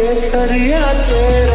केसरिया तेरे